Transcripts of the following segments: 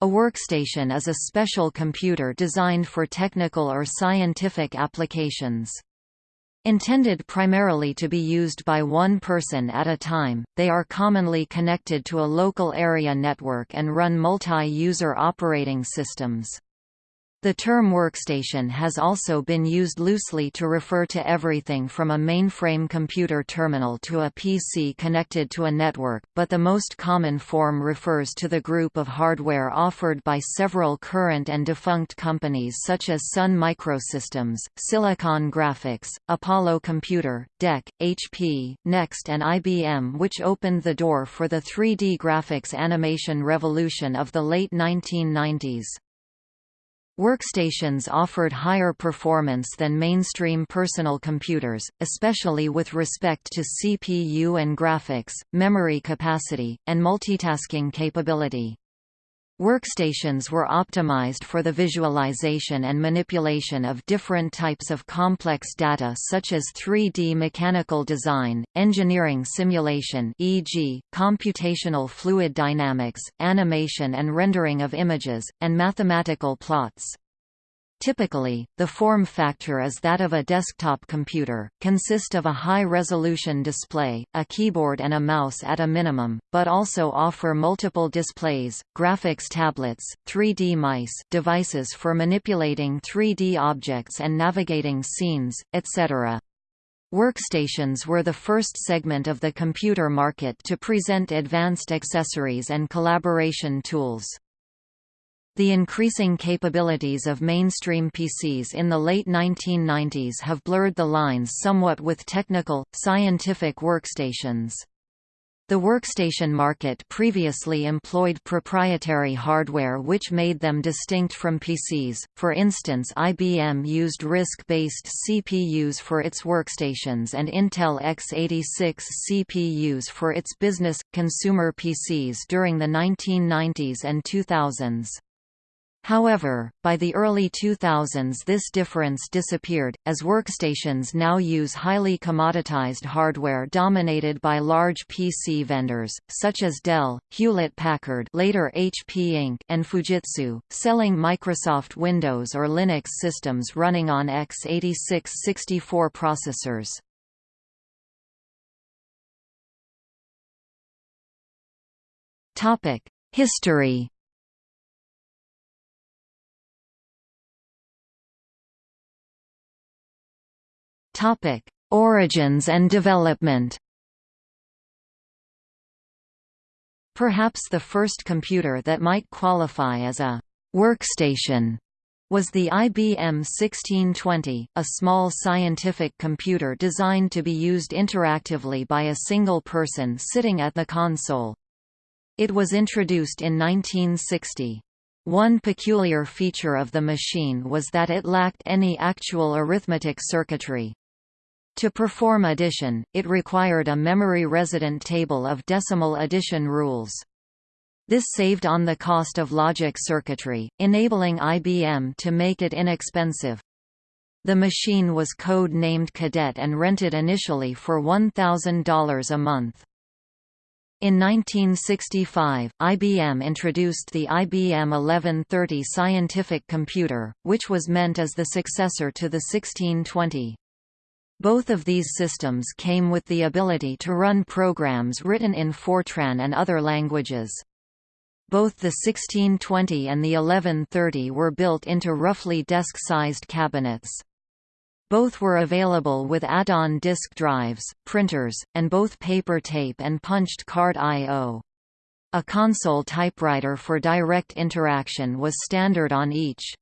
A workstation is a special computer designed for technical or scientific applications. Intended primarily to be used by one person at a time, they are commonly connected to a local area network and run multi-user operating systems. The term workstation has also been used loosely to refer to everything from a mainframe computer terminal to a PC connected to a network, but the most common form refers to the group of hardware offered by several current and defunct companies such as Sun Microsystems, Silicon Graphics, Apollo Computer, DEC, HP, NeXT and IBM which opened the door for the 3D graphics animation revolution of the late 1990s. Workstations offered higher performance than mainstream personal computers, especially with respect to CPU and graphics, memory capacity, and multitasking capability. Workstations were optimized for the visualization and manipulation of different types of complex data such as 3D mechanical design, engineering simulation e.g., computational fluid dynamics, animation and rendering of images, and mathematical plots. Typically, the form factor is that of a desktop computer, consist of a high-resolution display, a keyboard and a mouse at a minimum, but also offer multiple displays, graphics tablets, 3D mice devices for manipulating 3D objects and navigating scenes, etc. Workstations were the first segment of the computer market to present advanced accessories and collaboration tools. The increasing capabilities of mainstream PCs in the late 1990s have blurred the lines somewhat with technical, scientific workstations. The workstation market previously employed proprietary hardware which made them distinct from PCs, for instance IBM used RISC-based CPUs for its workstations and Intel x86 CPUs for its business, consumer PCs during the 1990s and 2000s. However, by the early 2000s this difference disappeared, as workstations now use highly commoditized hardware dominated by large PC vendors, such as Dell, Hewlett-Packard later HP Inc. and Fujitsu, selling Microsoft Windows or Linux systems running on x86 64 processors. History Topic: Origins and development. Perhaps the first computer that might qualify as a workstation was the IBM 1620, a small scientific computer designed to be used interactively by a single person sitting at the console. It was introduced in 1960. One peculiar feature of the machine was that it lacked any actual arithmetic circuitry. To perform addition, it required a memory-resident table of decimal addition rules. This saved on the cost of logic circuitry, enabling IBM to make it inexpensive. The machine was code-named Cadet and rented initially for $1,000 a month. In 1965, IBM introduced the IBM 1130 scientific computer, which was meant as the successor to the 1620. Both of these systems came with the ability to run programs written in Fortran and other languages. Both the 1620 and the 1130 were built into roughly desk-sized cabinets. Both were available with add-on disk drives, printers, and both paper tape and punched card I.O. A console typewriter for direct interaction was standard on each.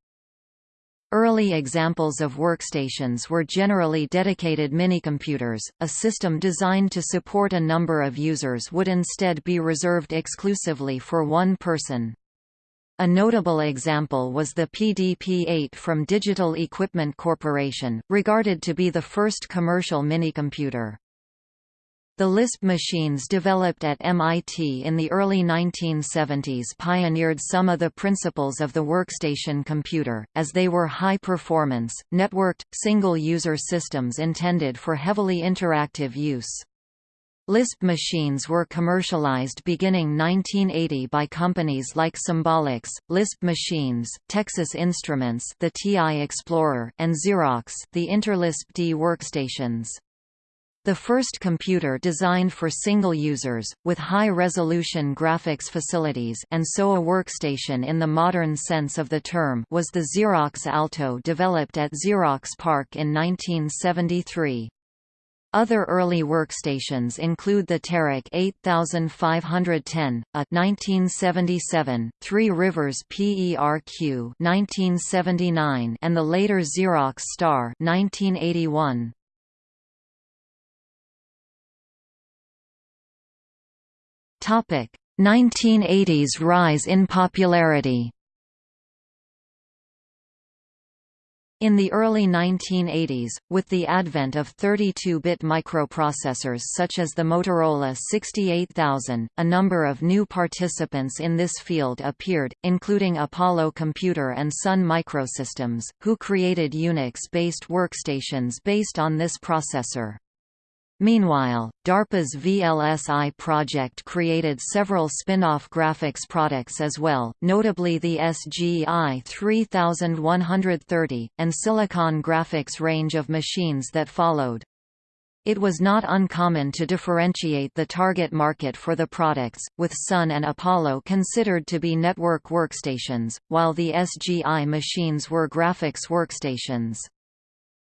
Early examples of workstations were generally dedicated minicomputers. A system designed to support a number of users would instead be reserved exclusively for one person. A notable example was the PDP-8 from Digital Equipment Corporation, regarded to be the first commercial minicomputer. The Lisp machines developed at MIT in the early 1970s pioneered some of the principles of the workstation computer, as they were high-performance, networked, single-user systems intended for heavily interactive use. Lisp machines were commercialized beginning 1980 by companies like Symbolics, Lisp Machines, Texas Instruments, the TI Explorer, and Xerox, the Interlisp D workstations. The first computer designed for single users, with high-resolution graphics facilities and so a workstation in the modern sense of the term was the Xerox Alto developed at Xerox PARC in 1973. Other early workstations include the Terak 8510, a 1977, Three Rivers PERQ 1979, and the later Xerox Star 1981. Topic: 1980s rise in popularity. In the early 1980s, with the advent of 32-bit microprocessors such as the Motorola 68000, a number of new participants in this field appeared, including Apollo Computer and Sun Microsystems, who created Unix-based workstations based on this processor. Meanwhile, DARPA's VLSI project created several spin-off graphics products as well, notably the SGI 3130, and Silicon Graphics range of machines that followed. It was not uncommon to differentiate the target market for the products, with Sun and Apollo considered to be network workstations, while the SGI machines were graphics workstations.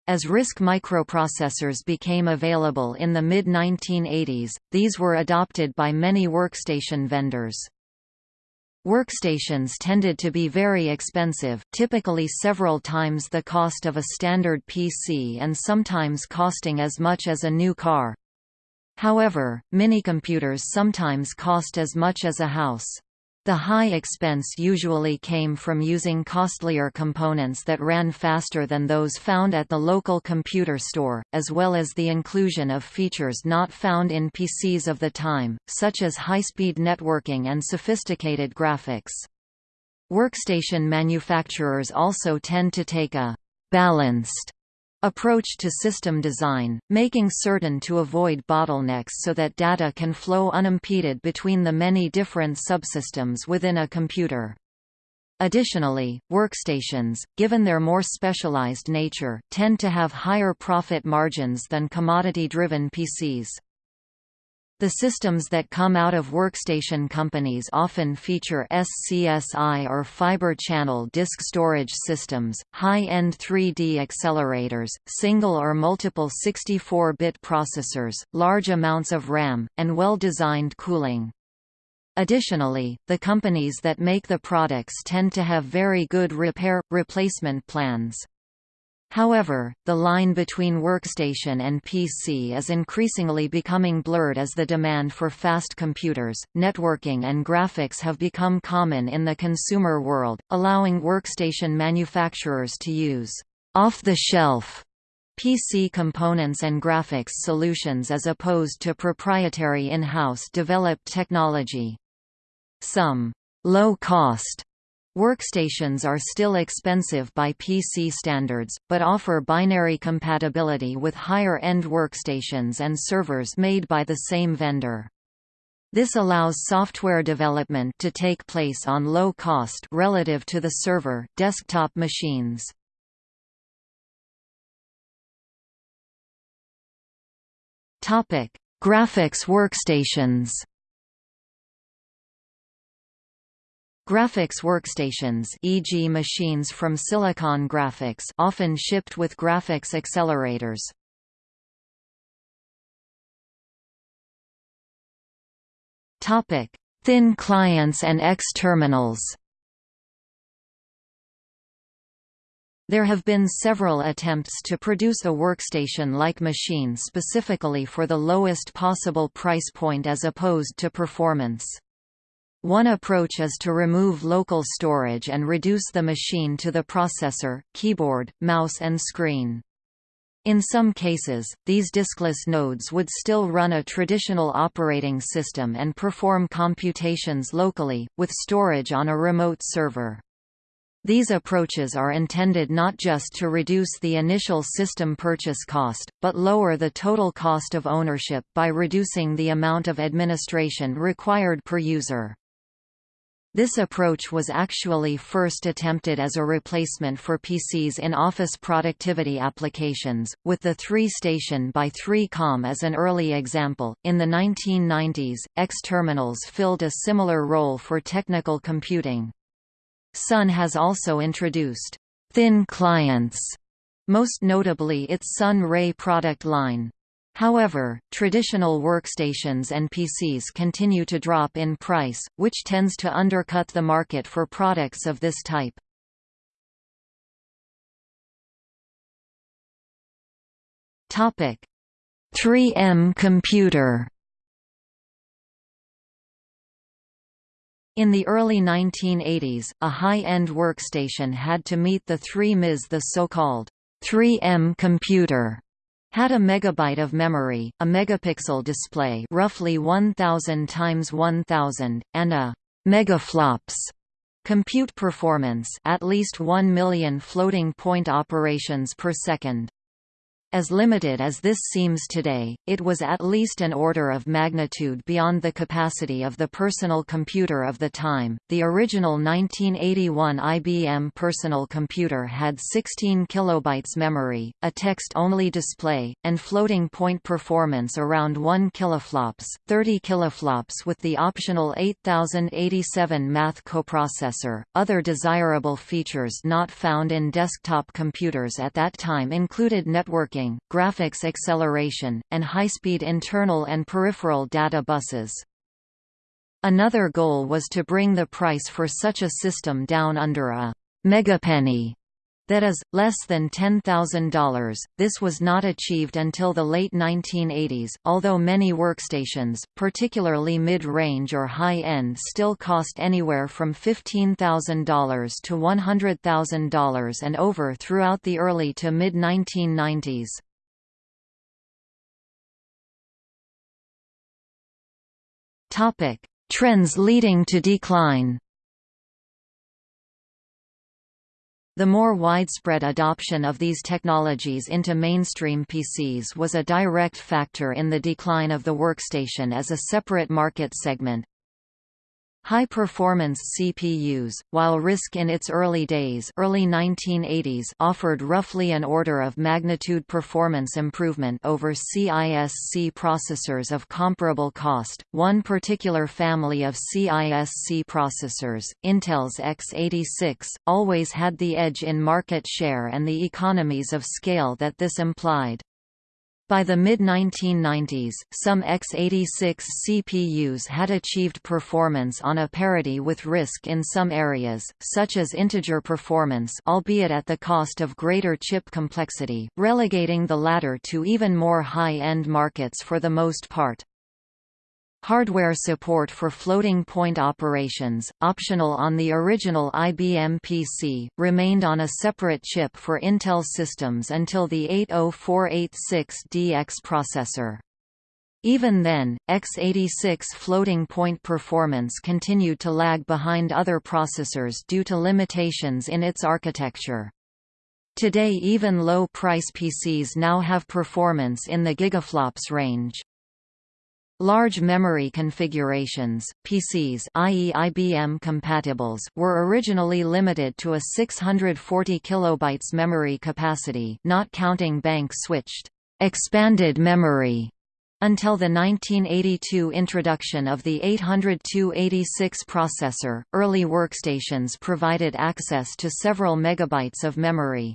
As RISC microprocessors became available in the mid-1980s, these were adopted by many workstation vendors. Workstations tended to be very expensive, typically several times the cost of a standard PC and sometimes costing as much as a new car. However, minicomputers sometimes cost as much as a house. The high expense usually came from using costlier components that ran faster than those found at the local computer store, as well as the inclusion of features not found in PCs of the time, such as high-speed networking and sophisticated graphics. Workstation manufacturers also tend to take a «balanced» approach to system design, making certain to avoid bottlenecks so that data can flow unimpeded between the many different subsystems within a computer. Additionally, workstations, given their more specialized nature, tend to have higher profit margins than commodity-driven PCs. The systems that come out of workstation companies often feature SCSI or fiber channel disk storage systems, high-end 3D accelerators, single or multiple 64-bit processors, large amounts of RAM, and well-designed cooling. Additionally, the companies that make the products tend to have very good repair-replacement plans. However, the line between workstation and PC is increasingly becoming blurred as the demand for fast computers, networking and graphics have become common in the consumer world, allowing workstation manufacturers to use off-the-shelf PC components and graphics solutions as opposed to proprietary in-house developed technology. Some low-cost Workstations are still expensive by PC standards, but offer binary compatibility with higher-end workstations and servers made by the same vendor. This allows software development to take place on low cost relative to the server, desktop machines. Graphics workstations Graphics workstations e.g. machines from Silicon Graphics often shipped with graphics accelerators. Topic: Thin clients and X terminals. There have been several attempts to produce a workstation-like machine specifically for the lowest possible price point as opposed to performance. One approach is to remove local storage and reduce the machine to the processor, keyboard, mouse and screen. In some cases, these diskless nodes would still run a traditional operating system and perform computations locally, with storage on a remote server. These approaches are intended not just to reduce the initial system purchase cost, but lower the total cost of ownership by reducing the amount of administration required per user. This approach was actually first attempted as a replacement for PCs in office productivity applications, with the 3-station by 3Com as an early example. In the 1990s, X terminals filled a similar role for technical computing. Sun has also introduced thin clients, most notably its Sun Ray product line. However, traditional workstations and PCs continue to drop in price, which tends to undercut the market for products of this type. Topic: 3M computer In the early 1980s, a high-end workstation had to meet the 3 ms The so-called 3M computer had a megabyte of memory, a megapixel display roughly 1000 times 1000, and a megaflops compute performance at least 1 million floating point operations per second. As limited as this seems today, it was at least an order of magnitude beyond the capacity of the personal computer of the time. The original 1981 IBM personal computer had 16 kilobytes memory, a text-only display, and floating point performance around 1 kiloflops, 30 kiloflops with the optional 8087 math coprocessor. Other desirable features not found in desktop computers at that time included networking graphics acceleration, and high-speed internal and peripheral data buses. Another goal was to bring the price for such a system down under a megapenny that is, less than $10,000. This was not achieved until the late 1980s, although many workstations, particularly mid-range or high-end still cost anywhere from $15,000 to $100,000 and over throughout the early to mid-1990s. Trends leading to decline The more widespread adoption of these technologies into mainstream PCs was a direct factor in the decline of the workstation as a separate market segment, High-performance CPUs, while RISC in its early days early 1980s offered roughly an order of magnitude performance improvement over CISC processors of comparable cost, one particular family of CISC processors, Intel's x86, always had the edge in market share and the economies of scale that this implied. By the mid-1990s, some x86 CPUs had achieved performance on a parity with RISC in some areas, such as integer performance albeit at the cost of greater chip complexity, relegating the latter to even more high-end markets for the most part. Hardware support for floating-point operations, optional on the original IBM PC, remained on a separate chip for Intel systems until the 80486DX processor. Even then, x86 floating-point performance continued to lag behind other processors due to limitations in its architecture. Today even low-price PCs now have performance in the gigaflops range. Large memory configurations, PCs i.e. IBM compatibles, were originally limited to a 640 kilobytes memory capacity not counting bank-switched expanded memory until the 1982 introduction of the 80286 processor, early workstations provided access to several megabytes of memory.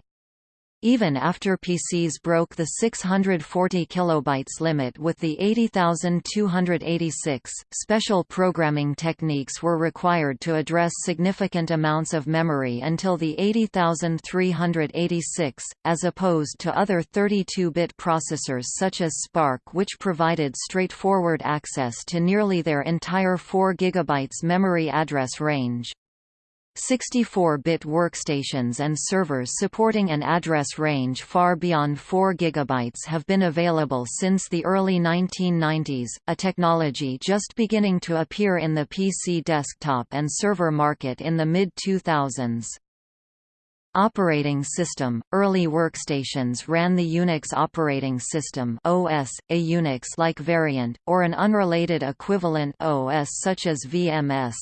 Even after PCs broke the 640 kilobytes limit with the 80286, special programming techniques were required to address significant amounts of memory until the 80386, as opposed to other 32-bit processors such as SPARC which provided straightforward access to nearly their entire 4 GB memory address range. 64-bit workstations and servers supporting an address range far beyond 4 GB have been available since the early 1990s, a technology just beginning to appear in the PC desktop and server market in the mid-2000s. Operating system – Early workstations ran the Unix operating system OS, a Unix-like variant, or an unrelated equivalent OS such as VMS.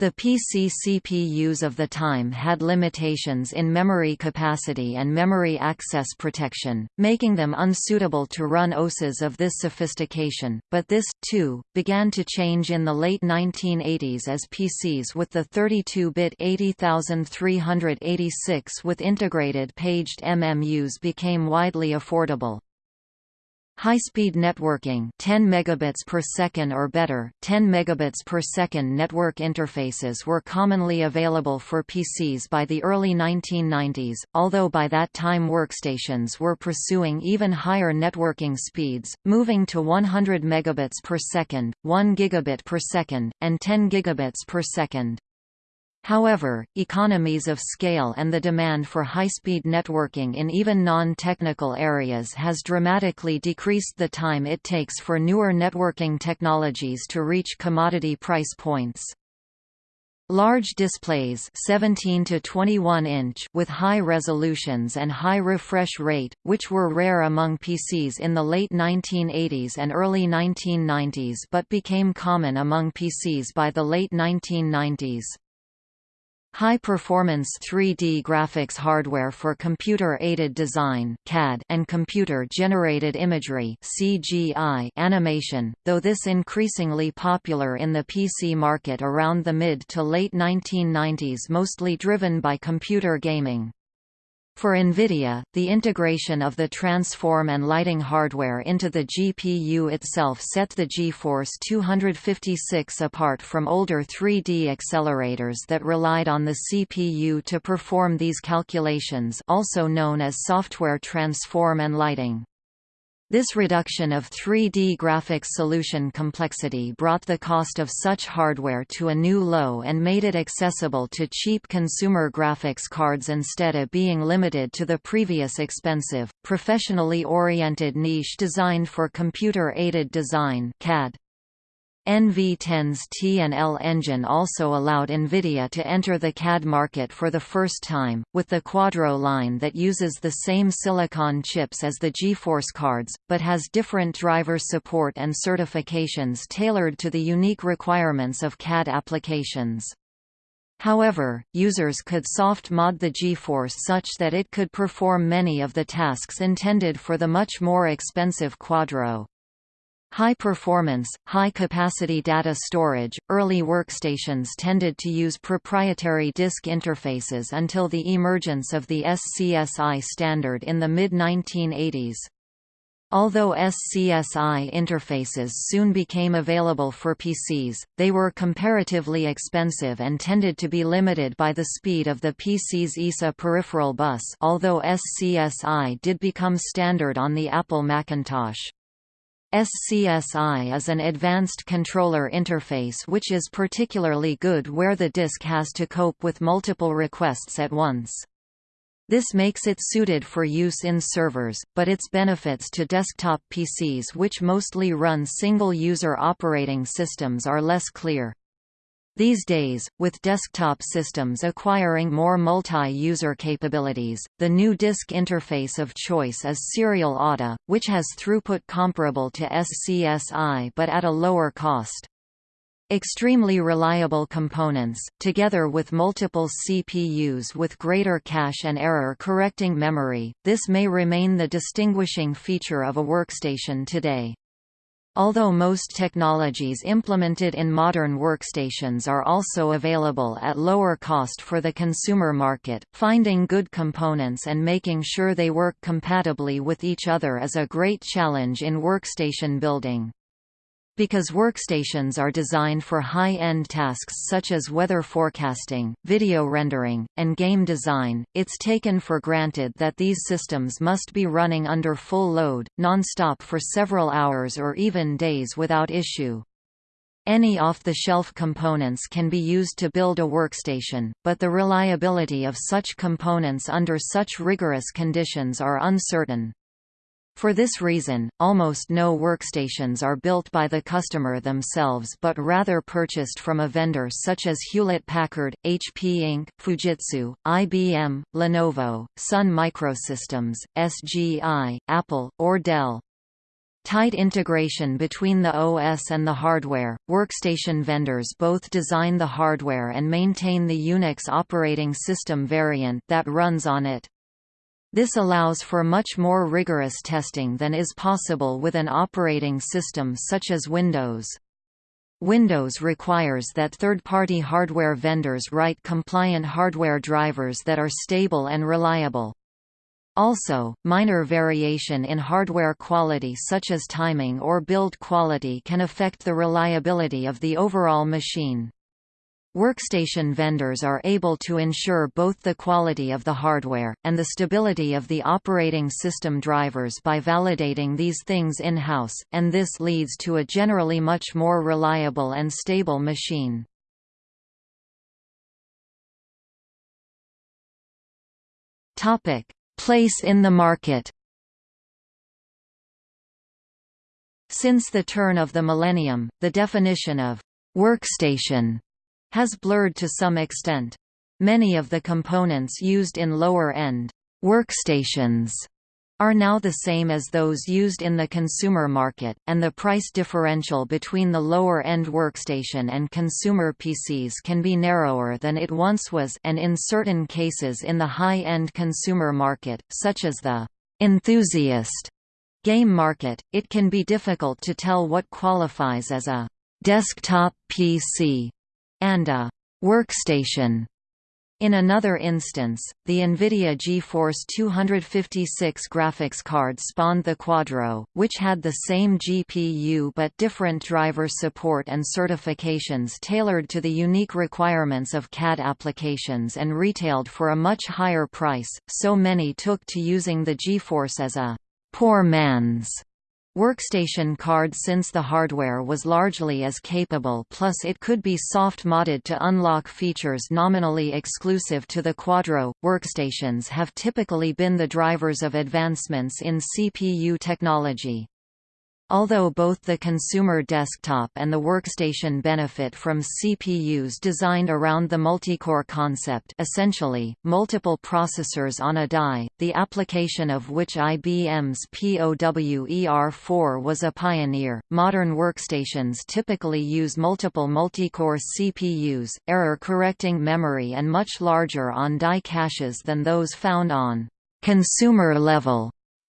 The PC CPUs of the time had limitations in memory capacity and memory access protection, making them unsuitable to run OSes of this sophistication, but this, too, began to change in the late 1980s as PCs with the 32-bit 80386 with integrated paged MMUs became widely affordable. High-speed networking 10 megabits per second or better 10 megabits per second network interfaces were commonly available for PCs by the early 1990s, although by that time workstations were pursuing even higher networking speeds, moving to 100 megabits per second, 1 gigabit per second, and 10 gigabits per second. However, economies of scale and the demand for high-speed networking in even non-technical areas has dramatically decreased the time it takes for newer networking technologies to reach commodity price points. Large displays 17 to 21 inch with high resolutions and high refresh rate, which were rare among PCs in the late 1980s and early 1990s but became common among PCs by the late 1990s. High-performance 3D graphics hardware for computer-aided design (CAD) and computer-generated imagery (CGI) animation, though this increasingly popular in the PC market around the mid to late 1990s mostly driven by computer gaming. For NVIDIA, the integration of the transform and lighting hardware into the GPU itself set the GeForce 256 apart from older 3D accelerators that relied on the CPU to perform these calculations also known as software transform and lighting. This reduction of 3D graphics solution complexity brought the cost of such hardware to a new low and made it accessible to cheap consumer graphics cards instead of being limited to the previous expensive, professionally oriented niche designed for computer-aided design CAD. NV10's T&L engine also allowed NVIDIA to enter the CAD market for the first time, with the Quadro line that uses the same silicon chips as the GeForce cards, but has different driver support and certifications tailored to the unique requirements of CAD applications. However, users could soft mod the GeForce such that it could perform many of the tasks intended for the much more expensive Quadro. High performance, high capacity data storage, early workstations tended to use proprietary disk interfaces until the emergence of the SCSI standard in the mid-1980s. Although SCSI interfaces soon became available for PCs, they were comparatively expensive and tended to be limited by the speed of the PC's ISA peripheral bus although SCSI did become standard on the Apple Macintosh. SCSI is an advanced controller interface which is particularly good where the disk has to cope with multiple requests at once. This makes it suited for use in servers, but its benefits to desktop PCs which mostly run single-user operating systems are less clear. These days, with desktop systems acquiring more multi-user capabilities, the new disk interface of choice is Serial ATA, which has throughput comparable to SCSI but at a lower cost. Extremely reliable components, together with multiple CPUs with greater cache and error-correcting memory, this may remain the distinguishing feature of a workstation today. Although most technologies implemented in modern workstations are also available at lower cost for the consumer market, finding good components and making sure they work compatibly with each other is a great challenge in workstation building. Because workstations are designed for high-end tasks such as weather forecasting, video rendering, and game design, it's taken for granted that these systems must be running under full load, non-stop for several hours or even days without issue. Any off-the-shelf components can be used to build a workstation, but the reliability of such components under such rigorous conditions are uncertain. For this reason, almost no workstations are built by the customer themselves but rather purchased from a vendor such as Hewlett-Packard, HP Inc., Fujitsu, IBM, Lenovo, Sun Microsystems, SGI, Apple, or Dell. Tight integration between the OS and the hardware, workstation vendors both design the hardware and maintain the Unix operating system variant that runs on it. This allows for much more rigorous testing than is possible with an operating system such as Windows. Windows requires that third-party hardware vendors write compliant hardware drivers that are stable and reliable. Also, minor variation in hardware quality such as timing or build quality can affect the reliability of the overall machine. Workstation vendors are able to ensure both the quality of the hardware, and the stability of the operating system drivers by validating these things in-house, and this leads to a generally much more reliable and stable machine. Place in the market Since the turn of the millennium, the definition of «workstation» has blurred to some extent. Many of the components used in lower-end workstations are now the same as those used in the consumer market, and the price differential between the lower-end workstation and consumer PCs can be narrower than it once was and in certain cases in the high-end consumer market, such as the enthusiast game market, it can be difficult to tell what qualifies as a desktop PC and a workstation. In another instance, the NVIDIA GeForce 256 graphics card spawned the Quadro, which had the same GPU but different driver support and certifications tailored to the unique requirements of CAD applications and retailed for a much higher price, so many took to using the GeForce as a poor man's Workstation card since the hardware was largely as capable plus it could be soft-modded to unlock features nominally exclusive to the Quadro. Workstations have typically been the drivers of advancements in CPU technology. Although both the consumer desktop and the workstation benefit from CPUs designed around the multicore concept essentially, multiple processors on a die, the application of which IBM's POWER4 was a pioneer, modern workstations typically use multiple multicore CPUs, error-correcting memory and much larger on-die caches than those found on consumer-level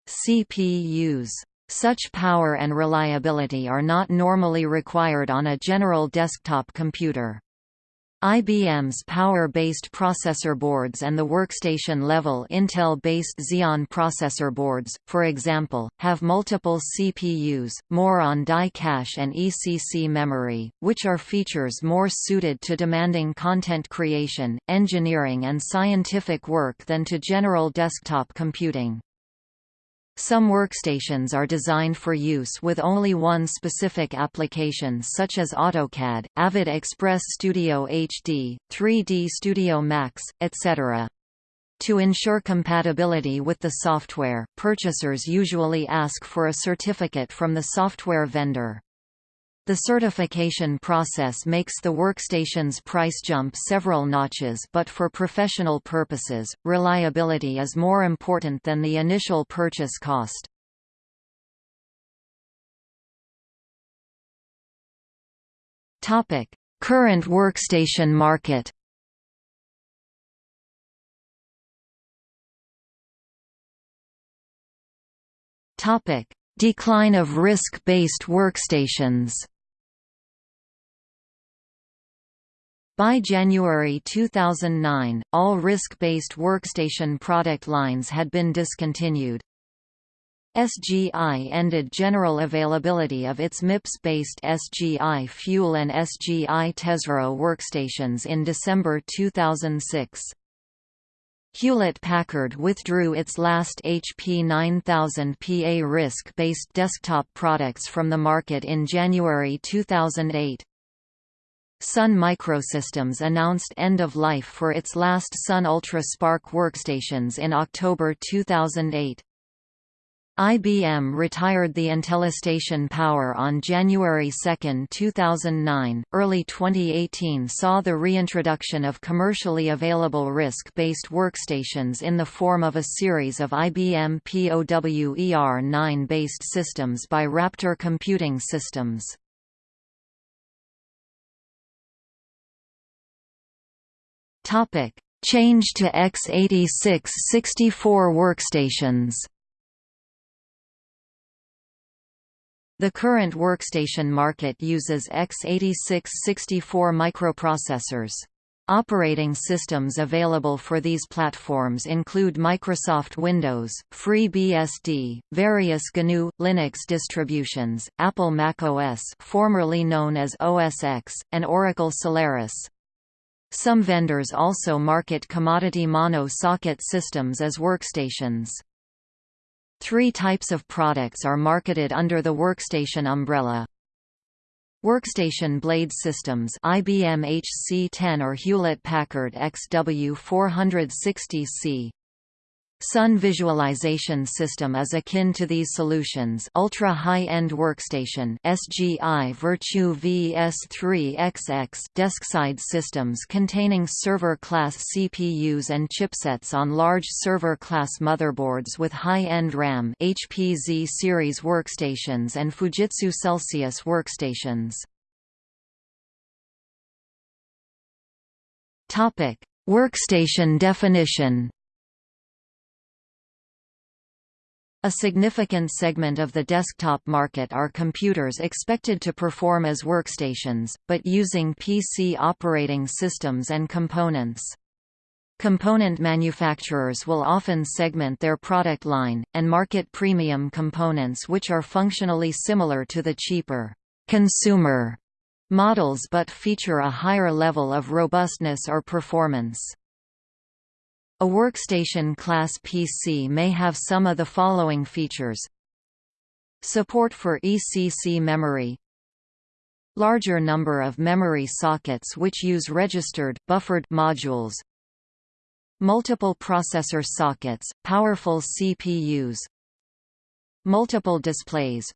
CPUs. Such power and reliability are not normally required on a general desktop computer. IBM's power-based processor boards and the workstation-level Intel-based Xeon processor boards, for example, have multiple CPUs, more on-die cache and ECC memory, which are features more suited to demanding content creation, engineering and scientific work than to general desktop computing. Some workstations are designed for use with only one specific application such as AutoCAD, Avid Express Studio HD, 3D Studio Max, etc. To ensure compatibility with the software, purchasers usually ask for a certificate from the software vendor. The certification process makes the workstation's price jump several notches but for professional purposes, reliability is more important than the initial purchase cost. Current workstation market Decline of RISC-based workstations By January 2009, all RISC-based workstation product lines had been discontinued. SGI ended general availability of its MIPS-based SGI Fuel and SGI Tezro workstations in December 2006. Hewlett-Packard withdrew its last HP 9000 PA RISC-based desktop products from the market in January 2008. Sun Microsystems announced end of life for its last Sun Ultra SPARC workstations in October 2008. IBM retired the IntelliStation Power on January 2, 2009. Early 2018 saw the reintroduction of commercially available RISC based workstations in the form of a series of IBM POWER9 based systems by Raptor Computing Systems. Topic: Change to x86 64 workstations. The current workstation market uses x86-64 microprocessors. Operating systems available for these platforms include Microsoft Windows, FreeBSD, various GNU Linux distributions, Apple macOS, formerly known as OS X, and Oracle Solaris. Some vendors also market commodity mono-socket systems as workstations. Three types of products are marketed under the workstation umbrella. Workstation blade systems IBM HC10 or Hewlett-Packard XW460C Sun Visualization System is akin to these solutions Ultra High-End Workstation SGI Virtu VS3XX deskside systems containing server-class CPUs and chipsets on large server-class motherboards with high-end RAM HPZ series workstations and Fujitsu Celsius workstations. Workstation definition A significant segment of the desktop market are computers expected to perform as workstations, but using PC operating systems and components. Component manufacturers will often segment their product line, and market premium components which are functionally similar to the cheaper consumer models but feature a higher level of robustness or performance. A workstation class PC may have some of the following features. Support for ECC memory. Larger number of memory sockets which use registered, buffered modules. Multiple processor sockets, powerful CPUs Multiple displays.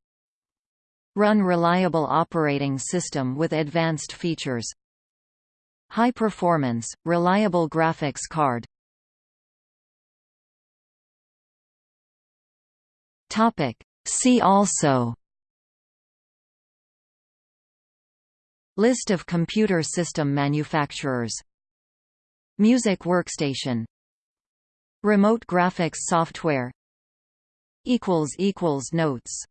Run reliable operating system with advanced features. High performance, reliable graphics card Topic. See also. List of computer system manufacturers. Music workstation. Remote graphics software. Notes